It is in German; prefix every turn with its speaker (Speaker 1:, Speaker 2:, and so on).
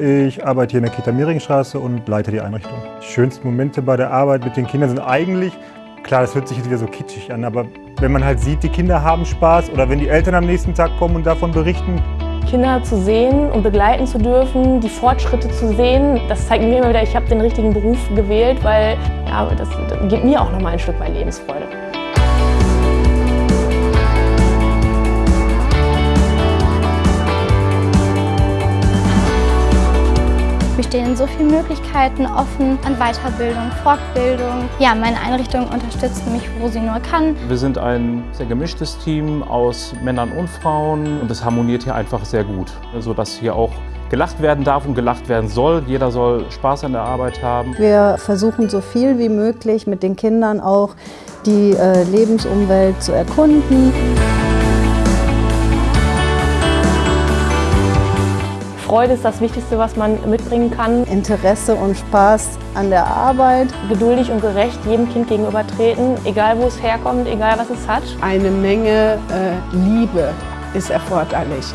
Speaker 1: Ich arbeite hier in der Kita Mehringstraße und leite die Einrichtung. Die schönsten Momente bei der Arbeit mit den Kindern sind eigentlich, klar, das hört sich jetzt wieder so kitschig an, aber wenn man halt sieht, die Kinder haben Spaß oder wenn die Eltern am nächsten Tag kommen und davon berichten.
Speaker 2: Kinder zu sehen und begleiten zu dürfen, die Fortschritte zu sehen, das zeigt mir immer wieder, ich habe den richtigen Beruf gewählt, weil ja, das, das gibt mir auch noch mal ein Stück weit Lebensfreude.
Speaker 3: Stehen so viele Möglichkeiten offen an Weiterbildung, Fortbildung. Ja, meine Einrichtung unterstützt mich, wo sie nur kann.
Speaker 4: Wir sind ein sehr gemischtes Team aus Männern und Frauen und es harmoniert hier einfach sehr gut, sodass hier auch gelacht werden darf und gelacht werden soll. Jeder soll Spaß an der Arbeit haben.
Speaker 5: Wir versuchen so viel wie möglich mit den Kindern auch die äh, Lebensumwelt zu erkunden.
Speaker 2: Freude ist das Wichtigste, was man mitbringen kann.
Speaker 5: Interesse und Spaß an der Arbeit.
Speaker 2: Geduldig und gerecht jedem Kind gegenüber treten, egal wo es herkommt, egal was es hat.
Speaker 6: Eine Menge äh, Liebe ist erforderlich.